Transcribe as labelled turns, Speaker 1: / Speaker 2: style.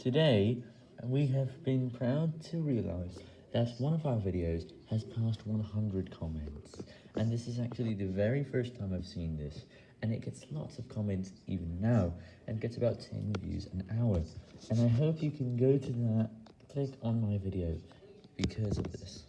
Speaker 1: Today, we have been proud to realize that one of our videos has passed 100 comments, and this is actually the very first time I've seen this, and it gets lots of comments even now, and gets about 10 views an hour, and I hope you can go to that, click on my video, because of this.